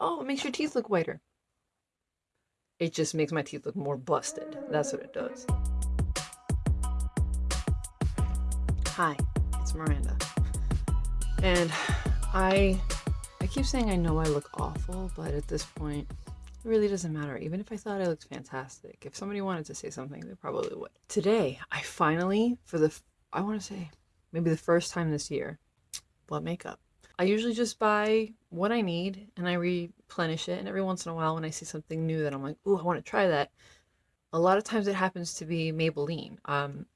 oh, it makes your teeth look whiter. It just makes my teeth look more busted. That's what it does. Hi, it's Miranda. And I I keep saying I know I look awful, but at this point, it really doesn't matter. Even if I thought I looked fantastic, if somebody wanted to say something, they probably would. Today, I finally, for the, I want to say, maybe the first time this year, bought makeup. I usually just buy what I need and I replenish it. And every once in a while, when I see something new that I'm like, "Ooh, I want to try that," a lot of times it happens to be Maybelline. Um,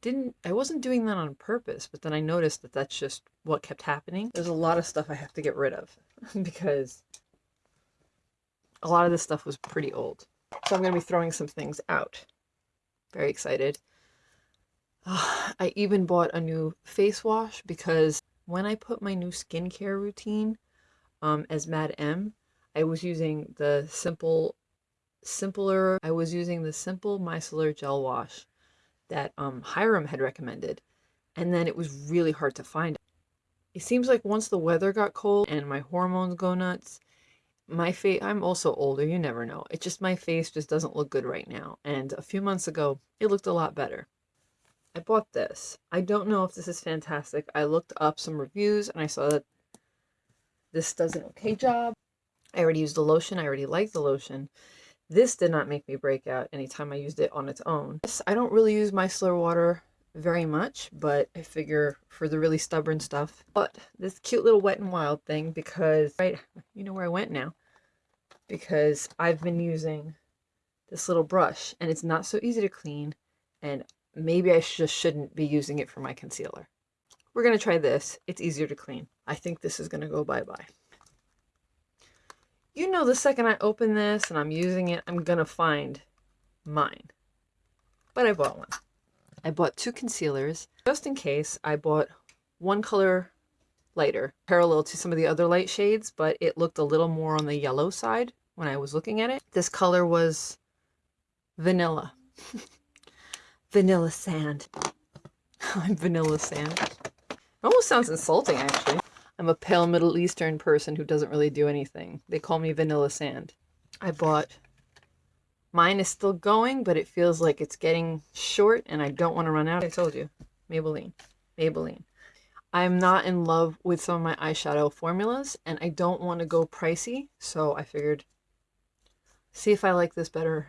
didn't I wasn't doing that on purpose, but then I noticed that that's just what kept happening. There's a lot of stuff I have to get rid of because a lot of this stuff was pretty old. So I'm going to be throwing some things out. Very excited. Uh, I even bought a new face wash because when I put my new skincare routine um, as Mad M, I was using the simple, simpler, I was using the simple micellar gel wash that um, Hyram had recommended. And then it was really hard to find. It seems like once the weather got cold and my hormones go nuts, my face, I'm also older, you never know. It's just my face just doesn't look good right now. And a few months ago, it looked a lot better. I bought this. I don't know if this is fantastic. I looked up some reviews and I saw that this does an okay job. I already used the lotion. I already like the lotion. This did not make me break out anytime I used it on its own. I don't really use micellar water very much, but I figure for the really stubborn stuff. But this cute little Wet n Wild thing because, right, you know where I went now. Because I've been using this little brush and it's not so easy to clean and maybe I just shouldn't be using it for my concealer. We're going to try this. It's easier to clean. I think this is going to go bye-bye. You know the second I open this and I'm using it, I'm going to find mine. But I bought one. I bought two concealers. Just in case, I bought one color lighter, parallel to some of the other light shades, but it looked a little more on the yellow side when I was looking at it. This color was vanilla. vanilla sand. I'm vanilla sand. It almost sounds insulting, actually. I'm a pale Middle Eastern person who doesn't really do anything. They call me vanilla sand. I bought Mine is still going, but it feels like it's getting short and I don't want to run out. I told you, Maybelline, Maybelline. I'm not in love with some of my eyeshadow formulas and I don't want to go pricey. So I figured, see if I like this better.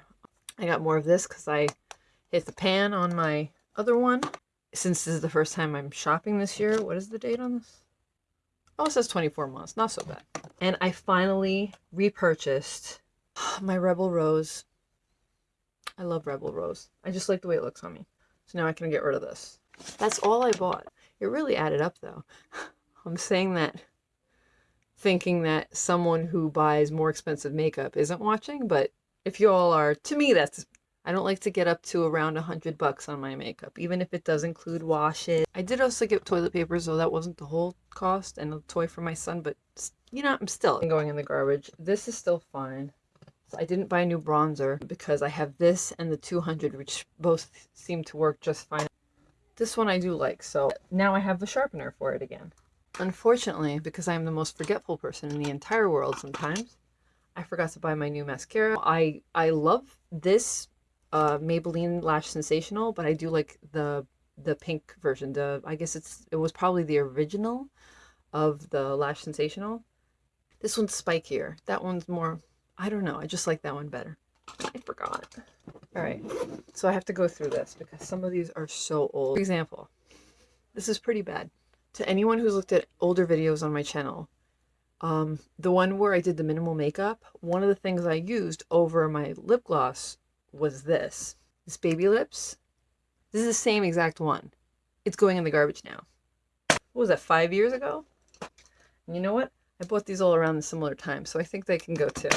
I got more of this because I hit the pan on my other one. Since this is the first time I'm shopping this year, what is the date on this? Oh, it says 24 months. Not so bad. And I finally repurchased my Rebel Rose I love Rebel Rose. I just like the way it looks on me. So now I can get rid of this. That's all I bought. It really added up though. I'm saying that thinking that someone who buys more expensive makeup isn't watching, but if you all are, to me that's I don't like to get up to around a hundred bucks on my makeup, even if it does include washes. I did also get toilet paper, so that wasn't the whole cost, and a toy for my son, but you know, I'm still going in the garbage. This is still fine. So I didn't buy a new bronzer because I have this and the 200, which both seem to work just fine. This one I do like, so now I have the sharpener for it again. Unfortunately, because I am the most forgetful person in the entire world sometimes, I forgot to buy my new mascara. I, I love this uh, Maybelline Lash Sensational, but I do like the the pink version. The I guess it's it was probably the original of the Lash Sensational. This one's spikier. That one's more I don't know. I just like that one better. I forgot. All right. So I have to go through this because some of these are so old. For example, this is pretty bad. To anyone who's looked at older videos on my channel, um, the one where I did the minimal makeup, one of the things I used over my lip gloss was this. This Baby Lips. This is the same exact one. It's going in the garbage now. What was that, five years ago? And you know what? I bought these all around the similar time, so I think they can go too.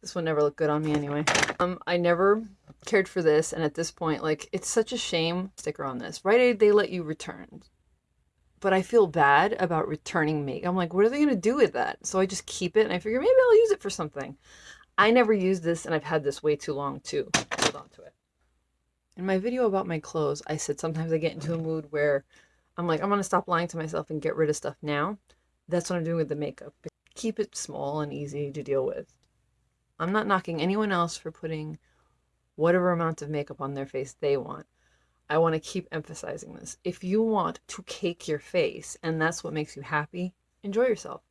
This one never looked good on me anyway. Um, I never cared for this, and at this point, like, it's such a shame. Sticker on this. Right they let you return. But I feel bad about returning makeup. I'm like, what are they going to do with that? So I just keep it, and I figure maybe I'll use it for something. I never used this, and I've had this way too long, too. Hold on to it. In my video about my clothes, I said sometimes I get into a mood where I'm like, I'm going to stop lying to myself and get rid of stuff now. That's what I'm doing with the makeup. Keep it small and easy to deal with. I'm not knocking anyone else for putting whatever amount of makeup on their face they want. I want to keep emphasizing this. If you want to cake your face and that's what makes you happy, enjoy yourself.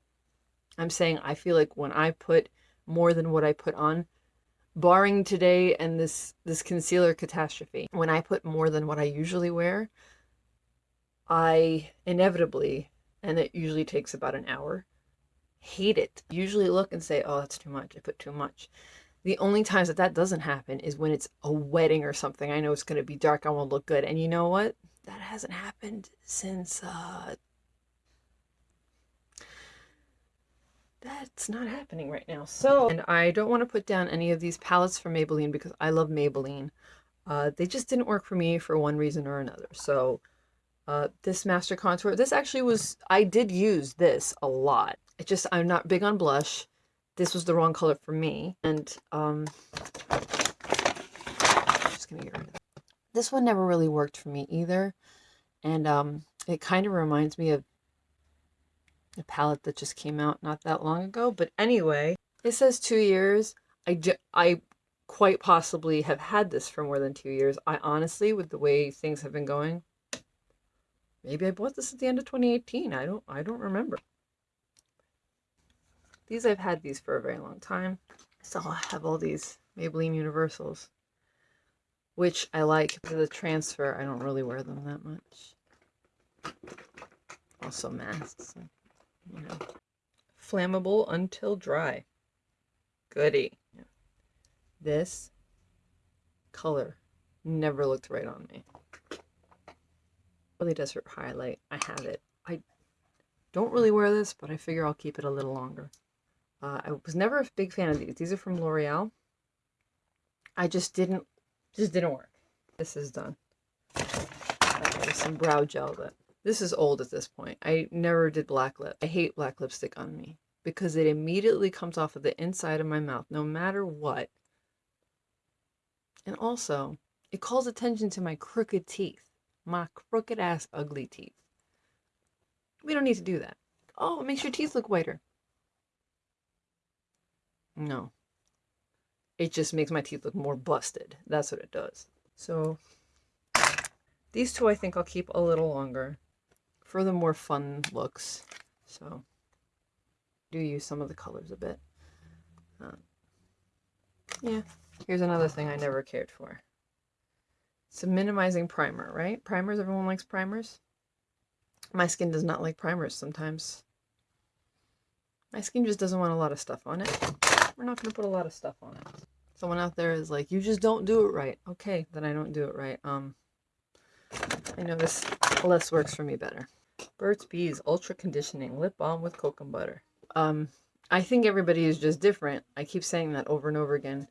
I'm saying I feel like when I put more than what I put on, barring today and this this concealer catastrophe, when I put more than what I usually wear, I inevitably, and it usually takes about an hour, hate it. Usually look and say, "Oh, that's too much. I put too much." The only times that that doesn't happen is when it's a wedding or something. I know it's going to be dark. I won't look good. And you know what? That hasn't happened since uh, that's not happening right now. So, and I don't want to put down any of these palettes from Maybelline because I love Maybelline. Uh, they just didn't work for me for one reason or another. So, uh, this Master Contour, this actually was, I did use this a lot. It just, I'm not big on blush. This was the wrong color for me. And, um, just gonna get rid of it. This one never really worked for me either. And, um, it kind of reminds me of a palette that just came out not that long ago. But anyway, it says two years. I, I quite possibly have had this for more than two years. I honestly, with the way things have been going, maybe I bought this at the end of 2018. I don't, I don't remember. These, I've had these for a very long time. So I have all these Maybelline Universals, which I like. For the transfer, I don't really wear them that much. Also masks you know. Flammable until dry. Goody. This color never looked right on me. Really does Desert Highlight. I have it. I don't really wear this, but I figure I'll keep it a little longer. Uh, I was never a big fan of these. These are from L'Oreal. I just didn't, just didn't work. This is done. There's some brow gel that this is old at this point. I never did black lip. I hate black lipstick on me because it immediately comes off of the inside of my mouth, no matter what. And also, it calls attention to my crooked teeth, my crooked ass ugly teeth. We don't need to do that. Oh, it makes your teeth look whiter. No. It just makes my teeth look more busted. That's what it does. So, these two I think I'll keep a little longer for the more fun looks. So do use some of the colors a bit. Uh, yeah, here's another thing I never cared for. It's a minimizing primer, right? Primers, everyone likes primers. My skin does not like primers sometimes. My skin just doesn't want a lot of stuff on it. We're not going to put a lot of stuff on it. Someone out there is like, you just don't do it right. Okay, then I don't do it right. Um, I know this less works for me better. Burt's Bees Ultra Conditioning Lip Balm with Cocoa Butter. Um, I think everybody is just different. I keep saying that over and over again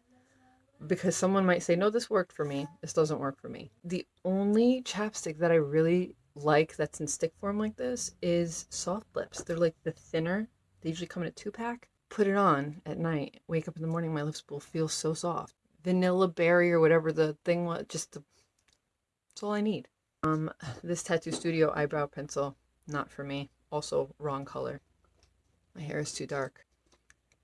because someone might say, no, this worked for me. This doesn't work for me. The only chapstick that I really like that's in stick form like this is Soft Lips. They're like the thinner. They usually come in a two pack. Put it on at night. Wake up in the morning, my lips will feel so soft. Vanilla berry or whatever the thing was, just the, that's all I need. Um, this Tattoo Studio eyebrow pencil, not for me. Also wrong color. My hair is too dark.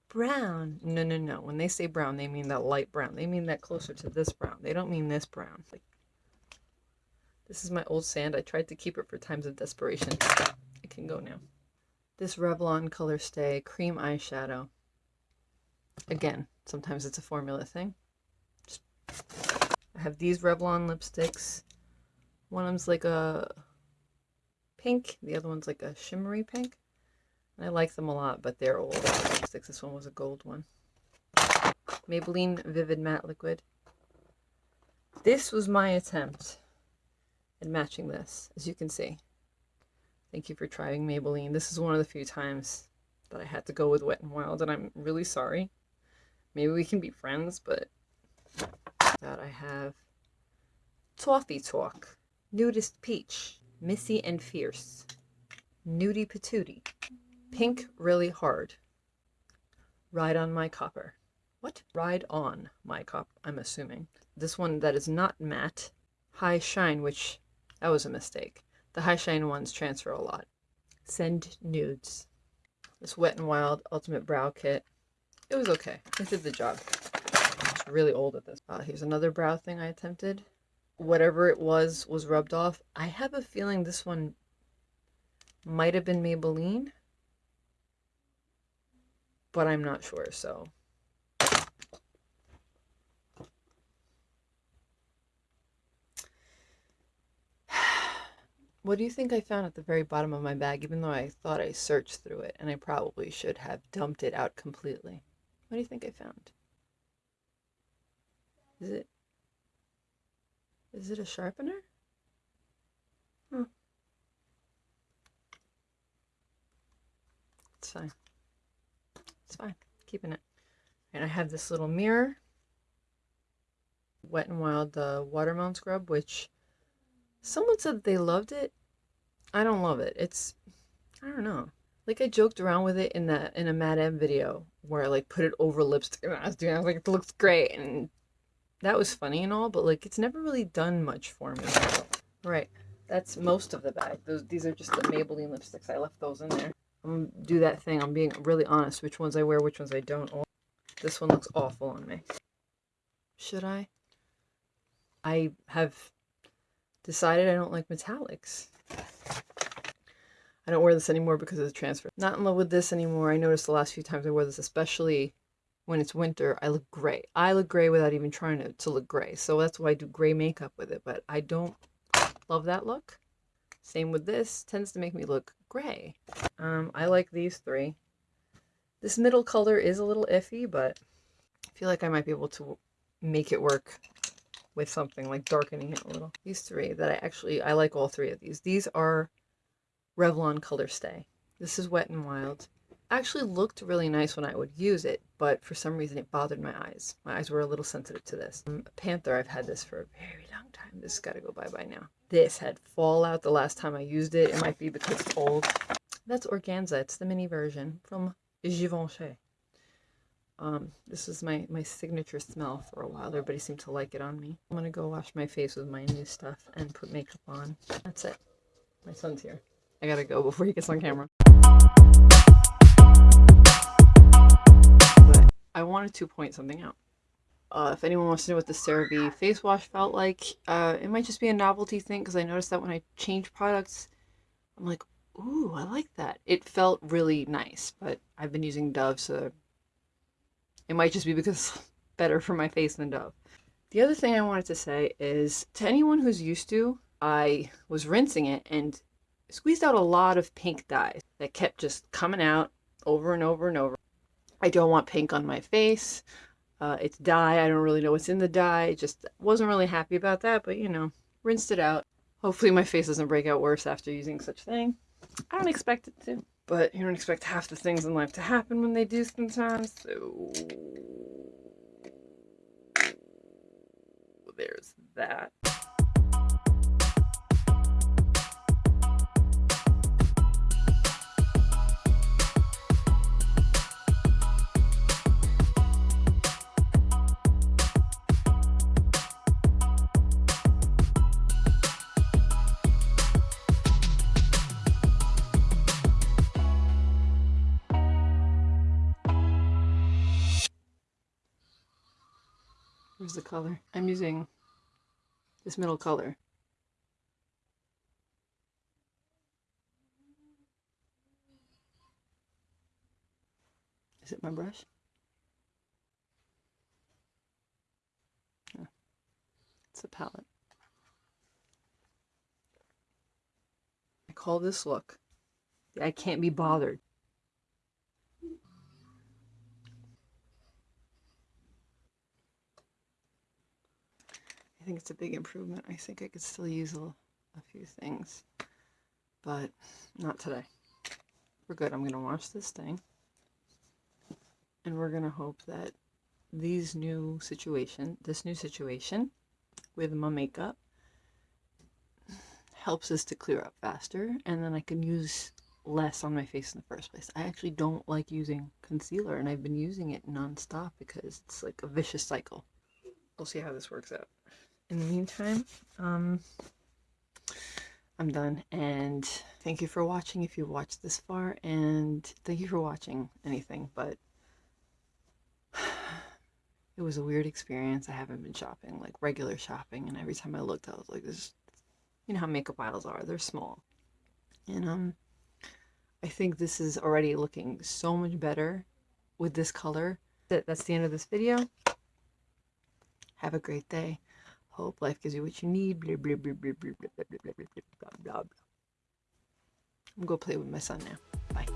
Brown. No, no, no. When they say brown, they mean that light brown. They mean that closer to this brown. They don't mean this brown. Like, this is my old sand. I tried to keep it for times of desperation. It can go now. This Revlon Colorstay Cream Eyeshadow. Again, sometimes it's a formula thing. I have these Revlon lipsticks. One of them's like a pink, the other one's like a shimmery pink. I like them a lot, but they're old. This one was a gold one. Maybelline Vivid Matte Liquid. This was my attempt at matching this, as you can see. Thank you for trying Maybelline. This is one of the few times that I had to go with Wet n Wild, and I'm really sorry. Maybe we can be friends, but that I have Toffee Talk. Nudist Peach, Missy and Fierce, Nudie Patootie, Pink Really Hard, Ride on My Copper. What? Ride on My Copper, I'm assuming. This one that is not matte, High Shine, which, that was a mistake. The High Shine ones transfer a lot. Send Nudes. This Wet n Wild Ultimate Brow Kit. It was okay. It did the job. It's really old at this. Uh, here's another brow thing I attempted. Whatever it was was rubbed off. I have a feeling this one might have been Maybelline, but I'm not sure, so What do you think I found at the very bottom of my bag, even though I thought I searched through it and I probably should have dumped it out completely? What do you think I found? Is it is it a sharpener? Hmm. It's fine. It's fine. Keeping it. And I have this little mirror. Wet n Wild the watermelon scrub, which someone said they loved it. I don't love it. It's I don't know. Like I joked around with it in that in a Mad M video where I like put it over lipstick and I was doing I was like it looks great and that was funny and all, but like it's never really done much for me. Right. That's most of the bag. Those these are just the Maybelline lipsticks. I left those in there. I'm gonna do that thing. I'm being really honest. Which ones I wear, which ones I don't. Oh, this one looks awful on me. Should I? I have decided I don't like metallics. I don't wear this anymore because of the transfer. Not in love with this anymore. I noticed the last few times I wore this, especially when it's winter, I look gray. I look gray without even trying to, to look gray. So that's why I do gray makeup with it. But I don't love that look. Same with this. Tends to make me look gray. Um, I like these three. This middle color is a little iffy, but I feel like I might be able to make it work with something like darkening it a little. These three that I actually, I like all three of these. These are Revlon Color Stay. This is Wet n Wild. Actually looked really nice when I would use it, but for some reason it bothered my eyes. My eyes were a little sensitive to this. Um, Panther, I've had this for a very long time. This has got to go bye-bye now. This had fallout the last time I used it. It might be because it's old. That's Organza. It's the mini version from Givenchy. Um, this is my, my signature smell for a while. Everybody seemed to like it on me. I'm going to go wash my face with my new stuff and put makeup on. That's it. My son's here. I gotta go before he gets on camera. I wanted to point something out. Uh, if anyone wants to know what the CeraVe face wash felt like, uh, it might just be a novelty thing because I noticed that when I change products, I'm like, ooh, I like that. It felt really nice, but I've been using Dove, so it might just be because better for my face than Dove. The other thing I wanted to say is to anyone who's used to, I was rinsing it and squeezed out a lot of pink dye that kept just coming out over and over and over. I don't want pink on my face. Uh, it's dye. I don't really know what's in the dye. Just wasn't really happy about that, but you know, rinsed it out. Hopefully my face doesn't break out worse after using such thing. I don't expect it to, but you don't expect half the things in life to happen when they do sometimes, so there's that. Where's the color? I'm using this middle color. Is it my brush? Oh. It's a palette. I call this look I can't be bothered. I think it's a big improvement. I think I could still use a, a few things, but not today. We're good. I'm going to wash this thing, and we're going to hope that these new situation, this new situation with my makeup helps us to clear up faster, and then I can use less on my face in the first place. I actually don't like using concealer, and I've been using it nonstop because it's like a vicious cycle. We'll see how this works out in the meantime, um, I'm done. And thank you for watching if you watched this far. And thank you for watching anything. But it was a weird experience. I haven't been shopping, like regular shopping. And every time I looked, I was like, this, you know how makeup aisles are. They're small. And, um, I think this is already looking so much better with this color. That That's the end of this video. Have a great day. Hope life gives you what you need. I'm going to go play with my son now. Bye.